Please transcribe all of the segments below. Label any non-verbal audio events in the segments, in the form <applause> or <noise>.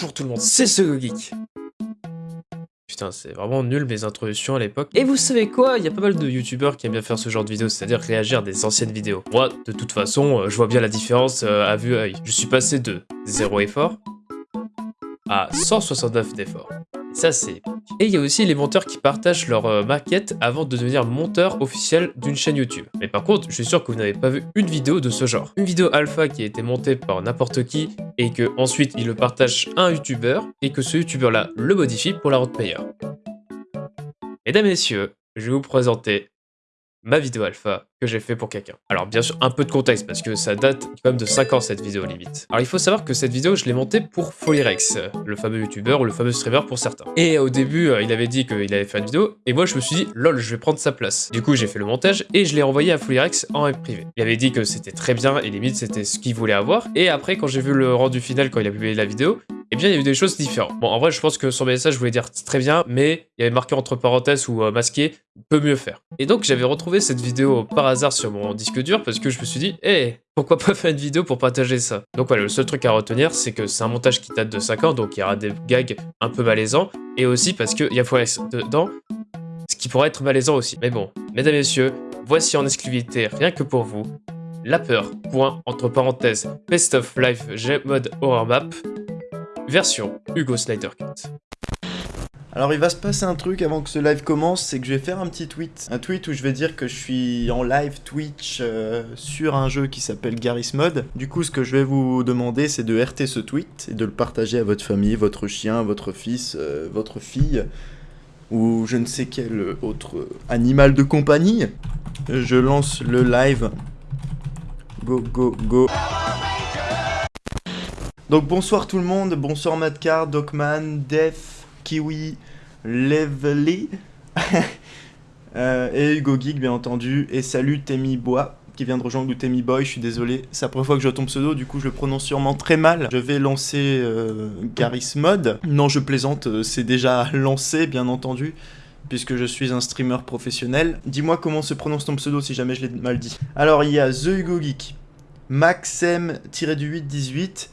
Bonjour tout le monde, c'est ce geek. Putain, c'est vraiment nul mes introductions à l'époque. Et vous savez quoi Il y a pas mal de youtubeurs qui aiment bien faire ce genre de vidéos, c'est-à-dire réagir à des anciennes vidéos. Moi, de toute façon, euh, je vois bien la différence euh, à vue œil. Je suis passé de 0 effort à 169 d'effort. Ça, c'est Et il y a aussi les monteurs qui partagent leur euh, maquette avant de devenir monteur officiel d'une chaîne YouTube. Mais par contre, je suis sûr que vous n'avez pas vu une vidéo de ce genre. Une vidéo alpha qui a été montée par n'importe qui et que ensuite il le partage à un YouTuber et que ce YouTuber là le modifie pour la rendre meilleure. Mesdames messieurs, je vais vous présenter ma vidéo alpha que j'ai fait pour quelqu'un. Alors bien sûr, un peu de contexte, parce que ça date quand même de 5 ans cette vidéo limite. Alors il faut savoir que cette vidéo, je l'ai montée pour Folyrex, le fameux youtubeur ou le fameux streamer pour certains. Et au début, euh, il avait dit qu'il allait faire une vidéo, et moi je me suis dit, lol, je vais prendre sa place. Du coup, j'ai fait le montage, et je l'ai envoyé à Folyrex en privé. Il avait dit que c'était très bien, et limite c'était ce qu'il voulait avoir. Et après, quand j'ai vu le rendu final, quand il a publié la vidéo, eh bien, il y a eu des choses différentes. Bon, en vrai, je pense que son message voulait dire très bien, mais il y avait marqué entre parenthèses ou euh, masqué, peut mieux faire. Et donc, j'avais retrouvé cette vidéo par hasard sur mon disque dur parce que je me suis dit, hé, pourquoi pas faire une vidéo pour partager ça? Donc voilà, le seul truc à retenir, c'est que c'est un montage qui date de 5 ans, donc il y aura des gags un peu malaisants, et aussi parce qu'il y a Forex dedans, ce qui pourrait être malaisant aussi. Mais bon, mesdames et messieurs, voici en exclusivité, rien que pour vous, La Peur, point, entre parenthèses, Best of Life G-Mode Horror Map, version Hugo Snyder Cut. Alors il va se passer un truc avant que ce live commence, c'est que je vais faire un petit tweet. Un tweet où je vais dire que je suis en live Twitch euh, sur un jeu qui s'appelle Garry's Mod. Du coup ce que je vais vous demander c'est de RT ce tweet et de le partager à votre famille, votre chien, votre fils, euh, votre fille ou je ne sais quel autre animal de compagnie. Je lance le live. Go go go. Donc bonsoir tout le monde, bonsoir Madcar, Docman, Def, Kiwi, Levely, <laughs> euh, et Hugo Geek bien entendu, et salut Temi Bois qui vient de rejoindre Temi Boy, je suis désolé, c'est la première fois que je tombe pseudo, du coup je le prononce sûrement très mal. Je vais lancer euh, Garry's Mod, non je plaisante, euh, c'est déjà lancé bien entendu, puisque je suis un streamer professionnel. Dis-moi comment se prononce ton pseudo si jamais je l'ai mal dit. Alors il y a The Hugo Geek, Maxem-818,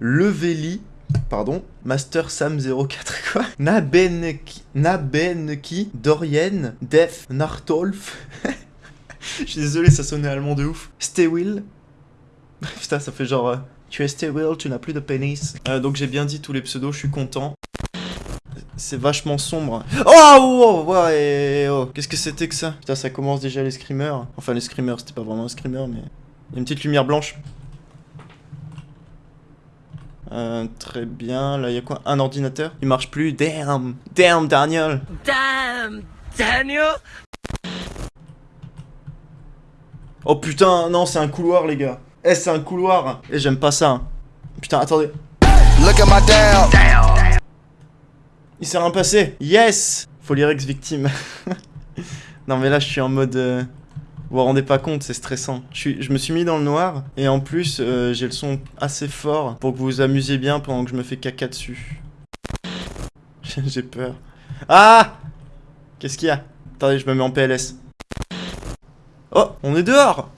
Leveli, pardon, Master Sam 04 <laughs> quoi, Nabenki, Nabenki, Dorian, Def, Nartolf, <laughs> je suis désolé ça sonnait allemand de ouf, Stewill, <laughs> putain ça fait genre, euh, tu es Stewill, tu n'as plus de pénis, euh, donc j'ai bien dit tous les pseudos, je suis content, c'est vachement sombre. Oh, oh, oh ouais, oh. Qu'est-ce que c'était que ça? Putain, ça commence déjà les screamers. Enfin, les screamers, c'était pas vraiment un screamer, mais... Une petite lumière blanche. Euh, très bien. Là, il y a quoi? Un ordinateur? Il marche plus. Damn Damn, Daniel Damn, Daniel Oh putain, non, c'est un couloir, les gars. Eh, c'est un couloir. Et j'aime pas ça. Putain, attendez. Look at my damn. Il s'est rien passé. Yes Folyrex victime. <laughs> non, mais là, je suis en mode... euh, Vous vous rendez pas compte, c'est stressant. Je, me suis mis dans le noir, et en plus, euh, j'ai le son assez fort pour que vous vous amusiez bien pendant que je me fais caca dessus. <laughs> j'ai peur. Ah Qu'est-ce qu'il y a? Attendez, je me mets en PLS. Oh, on est dehors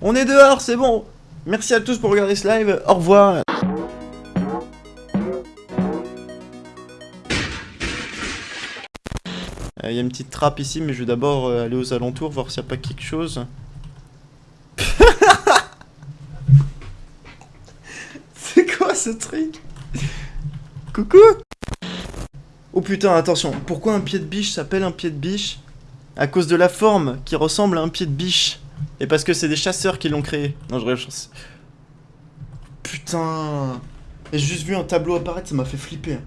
On est dehors, c'est bon Merci à tous pour regarder ce live, au revoir Il y a une petite trappe ici, mais je vais d'abord euh, aller aux alentours, voir s'il n'y a pas quelque chose. <laughs> C'est quoi ce truc? Coucou Oh putain, attention, pourquoi un pied de biche s'appelle un pied de biche? À cause de la forme qui ressemble à un pied de biche. Et parce que c'est des chasseurs qui l'ont créé. Non, je rêve. Putain J'ai juste vu un tableau apparaître, ça m'a fait flipper.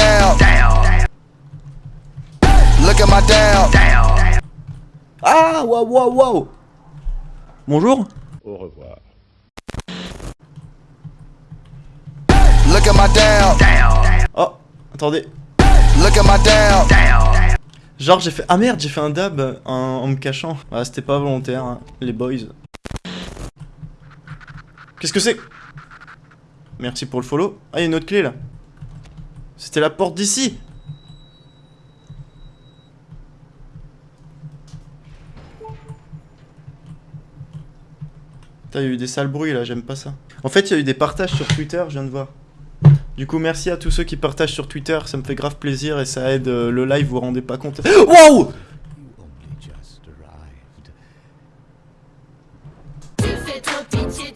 Look at my damn. Look at my damn. Ah, waouh, waouh, waouh Bonjour Au revoir. Look at my. Oh, attendez. Look at my. Genre j'ai fait... Ah merde, j'ai fait un dab en, en me cachant. Ah, c'était pas volontaire, hein, les boys. Qu'est-ce que c'est? Merci pour le follow. Ah, il y a une autre clé là. C'était la porte d'ici. Putain, il y a eu des sales bruits là, j'aime pas ça. En fait, il y a eu des partages sur Twitter, je viens de voir. Du coup, merci à tous ceux qui partagent sur Twitter, ça me fait grave plaisir et ça aide euh, le live, vous vous rendez pas compte. Wow Tu fais trop pitié,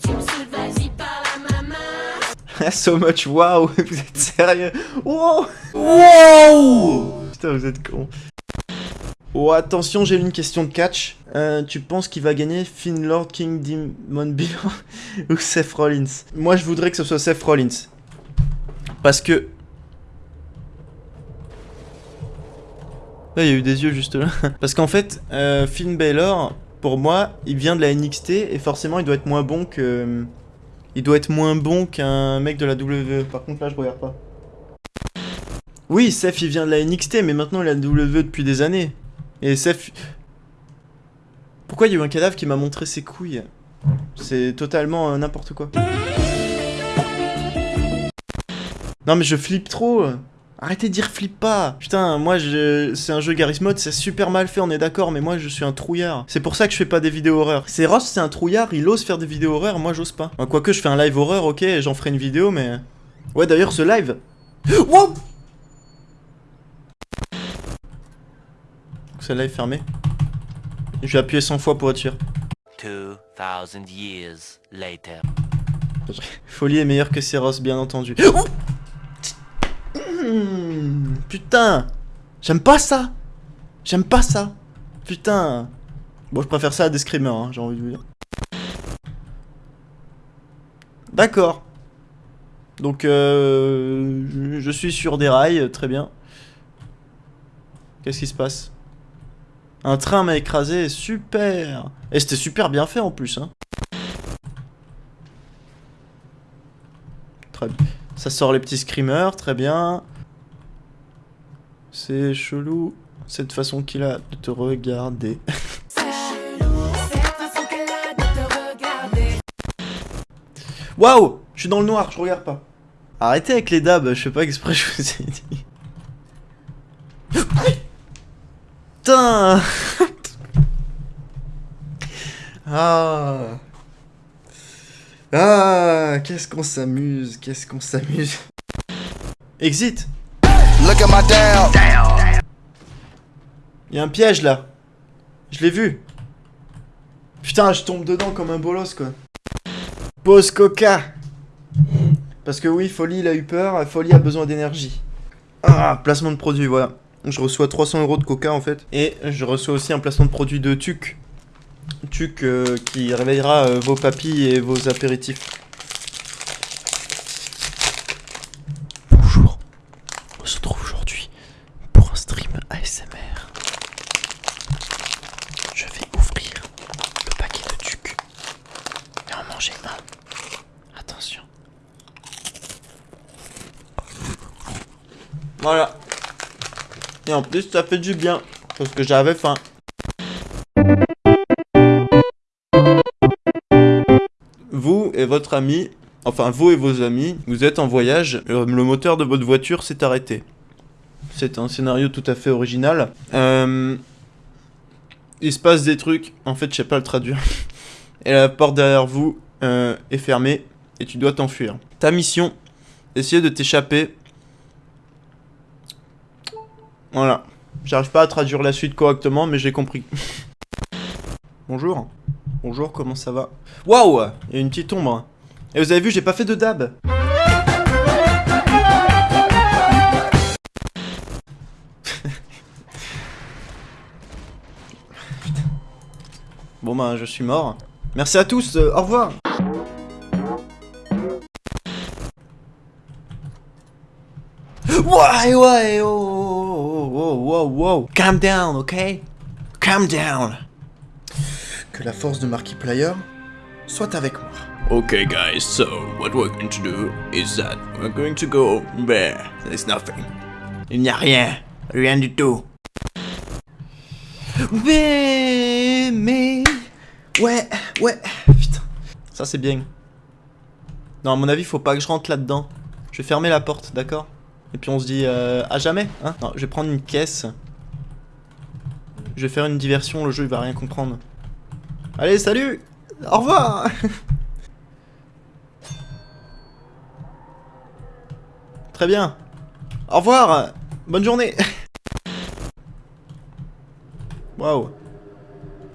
<laughs> So much wow <laughs> Vous êtes sérieux? Wow Wow Putain, vous êtes con. Oh, attention, j'ai une question de catch. Euh, tu penses qu'il va gagner Finn Lord King Demon Bill <laughs> ou Seth Rollins? Moi, je voudrais que ce soit Seth Rollins. Parce que... Là, il y a eu des yeux juste là. Parce qu'en fait, euh, Finn Balor, pour moi, il vient de la NXT et forcément, il doit être moins bon que... Il doit être moins bon qu'un mec de la WWE. Par contre, là, je regarde pas. Oui, Seth, il vient de la NXT, mais maintenant, il a la WWE depuis des années. Et Seth... Pourquoi il y a eu un cadavre qui m'a montré ses couilles? C'est totalement euh, n'importe quoi. Non, mais je flippe trop Arrêtez de dire flippe pas Putain, moi, je... c'est un jeu Garry's Mod, c'est super mal fait, on est d'accord, mais moi, je suis un trouillard. C'est pour ça que je fais pas des vidéos horreur. C'est Ross, c'est un trouillard, il ose faire des vidéos horreur, moi, j'ose pas. Enfin, Quoique, je fais un live horreur, ok, j'en ferai une vidéo, mais... Ouais, d'ailleurs, ce live... <gasps> Wow Ce live fermé. Je vais appuyer 100 fois pour être sûr. 2,000 years later. Folie est meilleur que Seros, bien entendu. <gasps> Oh Mmh, putain J'aime pas ça J'aime pas ça Putain Bon, je préfère ça à des screamers, hein, j'ai envie de vous dire. D'accord. Donc, euh, je- je suis sur des rails, très bien. Qu'est-ce qui se passe? Un train m'a écrasé, super Et c'était super bien fait en plus, hein. Très bien. Ça sort les petits screamers, très bien. C'est chelou, cette façon qu'il a de te regarder. <laughs> Waouh Je suis dans le noir, je regarde pas. Arrêtez avec les dabs, je fais pas exprès, je vous ai dit. Putain <laughs> Ah Ah Qu'est-ce qu'on s'amuse, qu'est-ce qu'on s'amuse. Exit Look at my. Il y a un piège là. Je l'ai vu. Putain, je tombe dedans comme un bolos quoi. Pause coca. Parce que oui, Folie il a eu peur, Folie a besoin d'énergie. Ah, placement de produit, voilà. Je reçois 300 euros de coca en fait. Et je reçois aussi un placement de produit de TUC. TUC euh, qui réveillera euh, vos papilles et vos apéritifs. Bonjour. On se retrouve aujourd'hui pour un stream ASMR. Je vais ouvrir le paquet de tuc et en manger un. Attention. Voilà. Et en plus, ça fait du bien parce que j'avais faim. Vous et votre ami, enfin vous et vos amis, vous êtes en voyage, euh, le moteur de votre voiture s'est arrêté. C'est un scénario tout à fait original. Euh, il se passe des trucs, en fait je sais pas le traduire. <laughs> Et la porte derrière vous euh, est fermée et tu dois t'enfuir. Ta mission, essayer de t'échapper. Voilà. J'arrive pas à traduire la suite correctement, mais j'ai compris. <laughs> Bonjour. Bonjour, comment ça va? Waouh Il y a une petite ombre. Et vous avez vu, j'ai pas fait de dab. <laughs> Bon bah je suis mort. Merci à tous, euh, au revoir Ouais ouais oh, oh, oh, oh, oh, oh. Calm down, ok Calm down Que la force de Markiplier soit avec moi. Okay guys, so what we're going to do is that we're going to go there. There's nothing. Il n'y a rien, rien du tout. Mais, mais, ouais, ouais, putain. Ça c'est bien. Non, à mon avis, faut pas que je rentre là-dedans. Je vais fermer la porte, d'accord? Et puis on se dit euh, à jamais. Hein. Non, je vais prendre une caisse. Je vais faire une diversion, le jeu il va rien comprendre. Allez, salut Au revoir <laughs> Très bien. Au revoir Bonne journée <laughs> Waouh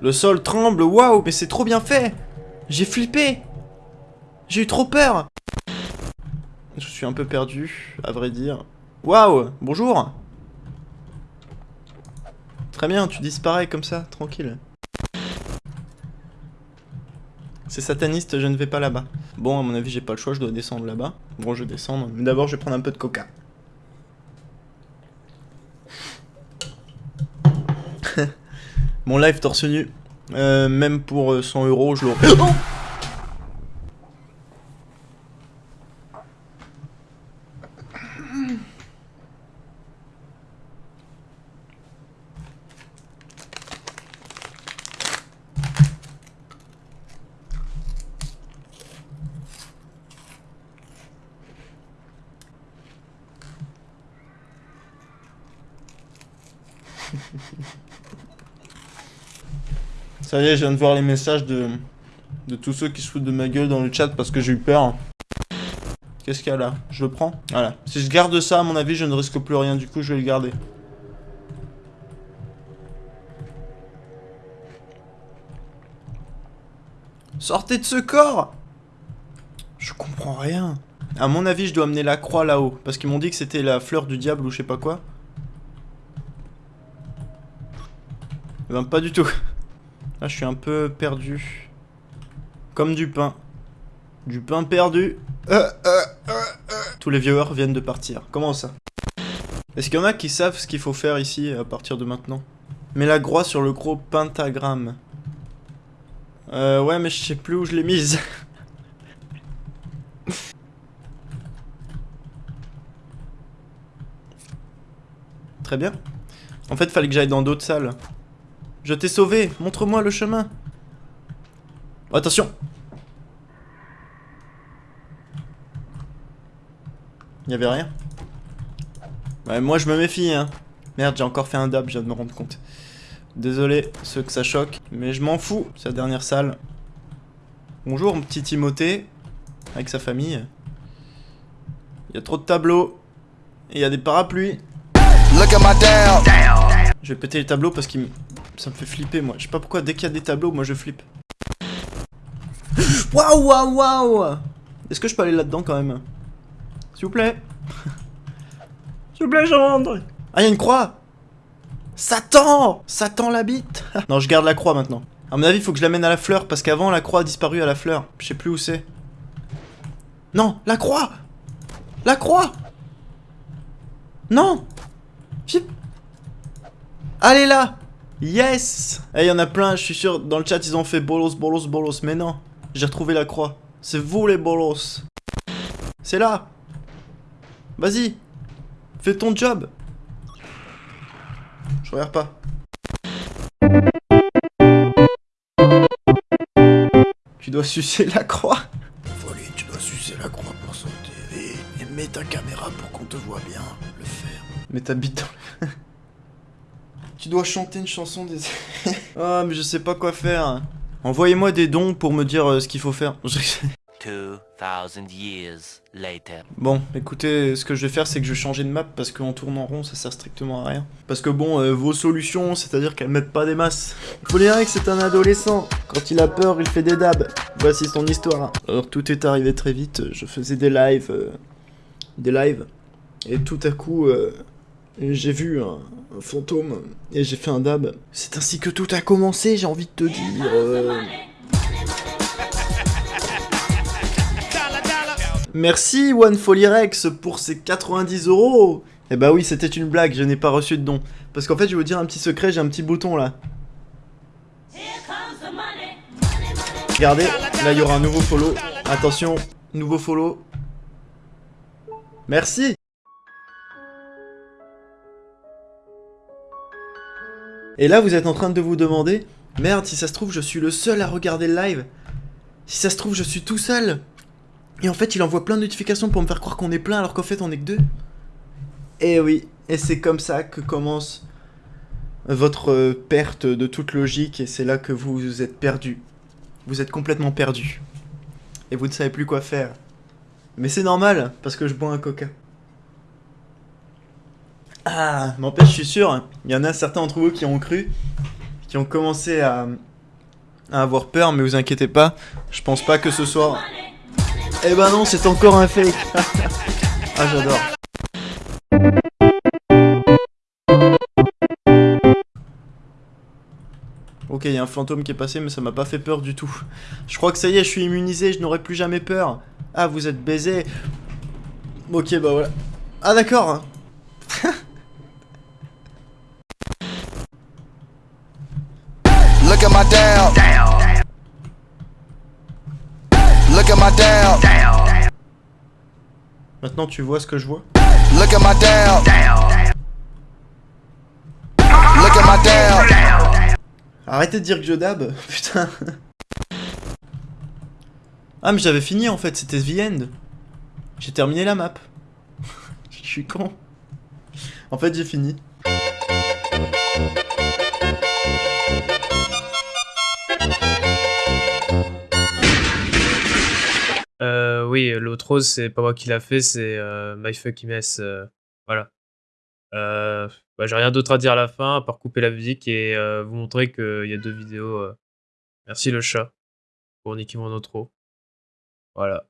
Le sol tremble, waouh, mais c'est trop bien fait J'ai flippé J'ai eu trop peur je suis un peu perdu, à vrai dire. Waouh, bonjour. Très bien, tu disparais comme ça, tranquille. C'est sataniste, je ne vais pas là-bas. Bon, à mon avis, j'ai pas le choix, je dois descendre là-bas. Bon, je vais descendre, mais d'abord, je vais prendre un peu de coca. <laughs> Mon live torse nu. Euh, même pour euh, 100 euros, je l'aurais. <gasps> Oh Ça y est, je viens de voir les messages de, de tous ceux qui se foutent de ma gueule dans le chat parce que j'ai eu peur. Qu'est-ce qu'il y a là? Je le prends? Voilà. Si je garde ça, à mon avis, je ne risque plus rien. Du coup, je vais le garder. Sortez de ce corps Je comprends rien. À mon avis, je dois amener la croix là-haut. Parce qu'ils m'ont dit que c'était la fleur du diable ou je sais pas quoi. Eh ben, pas du tout. Là, je suis un peu perdu. Comme du pain. Du pain perdu. Euh, euh, euh. Tous les viewers viennent de partir. Comment ça? Est-ce qu'il y en a qui savent ce qu'il faut faire ici à partir de maintenant? Mets la croix sur le gros pentagramme. Euh, ouais, mais je sais plus où je l'ai mise. <laughs> Très bien. En fait, fallait que j'aille dans d'autres salles. Je t'ai sauvé, montre-moi le chemin. Oh, attention Il y avait rien Ouais, moi je me méfie, hein. Merde, j'ai encore fait un dab, je viens de me rendre compte. Désolé, ceux que ça choque, mais je m'en fous, c'est la dernière salle. Bonjour, mon petit Timothée, avec sa famille. Il y a trop de tableaux, et il y a des parapluies. Look at my down. Je vais péter les tableaux parce qu'il me... Ça me fait flipper, moi. Je sais pas pourquoi, dès qu'il y a des tableaux, moi je flippe. <laughs> Waouh, waouh, waouh Est-ce que je peux aller là-dedans quand même? S'il vous plaît <laughs> S'il vous plaît, j'entre Ah, il y a une croix Satan Satan l'habite <laughs> Non, je garde la croix maintenant. À mon avis, il faut que je l'amène à la fleur, parce qu'avant, la croix a disparu à la fleur. Je sais plus où c'est. Non, la croix La croix Non. Allez là Yes Eh, il y en a plein, je suis sûr, dans le chat, ils ont fait bolos, bolos, bolos. Mais non, j'ai retrouvé la croix. C'est vous les bolos. C'est là Vas-y Fais ton job Je regarde pas. Tu dois sucer la croix Folie, tu dois sucer la croix pour sauter. Et, et mets ta caméra pour qu'on te voit bien le faire. Mais t'habites dans le... <laughs> Tu dois chanter une chanson des... Ah, <laughs> mais je sais pas quoi faire. Envoyez-moi des dons pour me dire euh, ce qu'il faut faire. 2,000 years later. Bon, écoutez, ce que je vais faire, c'est que je vais changer de map parce qu'en tournant rond, ça sert strictement à rien. Parce que bon, euh, vos solutions, c'est-à-dire qu'elles mettent pas des masses. Polyrex c'est un adolescent. Quand il a peur, il fait des dabs. Voici son histoire. Alors tout est arrivé très vite. Je faisais des lives, euh, des lives, et tout à coup, euh, j'ai vu un, fantôme et j'ai fait un dab. C'est ainsi que tout a commencé. J'ai envie de te dire. euh, Merci OneFollyRex pour ces 90 euros Eh bah oui, c'était une blague, je n'ai pas reçu de don. Parce qu'en fait, je vais vous dire un petit secret, j'ai un petit bouton là. Regardez, là il y aura un nouveau follow. Attention, nouveau follow. Merci Et là, vous êtes en train de vous demander, merde, si ça se trouve, je suis le seul à regarder le live. Si ça se trouve, je suis tout seul. Et en fait, il envoie plein de notifications pour me faire croire qu'on est plein alors qu'en fait, on est que deux. Et oui, et c'est comme ça que commence votre perte de toute logique et c'est là que vous êtes perdu. Vous êtes complètement perdu. Et vous ne savez plus quoi faire. Mais c'est normal, parce que je bois un coca. Ah, n'empêche, je suis sûr, il y en a certains d'entre vous qui ont cru, qui ont commencé à, avoir peur, mais vous inquiétez pas, je pense pas que ce soit... Eh ben non, c'est encore un fake <laughs> Ah, j'adore Ok, il y a un fantôme qui est passé, mais ça m'a pas fait peur du tout. Je crois que ça y est, je suis immunisé, je n'aurai plus jamais peur. Ah, vous êtes baisé. Ok, bah voilà. Ah, d'accord. Maintenant, tu vois ce que je vois? Look at my down. Look at my down. Arrêtez de dire que je dab, <laughs> putain. Ah, mais j'avais fini en fait, c'était The End. J'ai terminé la map. <laughs> Je suis con. En fait, j'ai fini. L'autre c'est pas moi qui l'a fait, c'est euh, MyFuckMess. Euh, voilà. Euh, bah, J'ai rien d'autre à dire à la fin, à part couper la musique et euh, vous montrer qu'il y a deux vidéos. Merci le chat pour niquer mon outro. Voilà.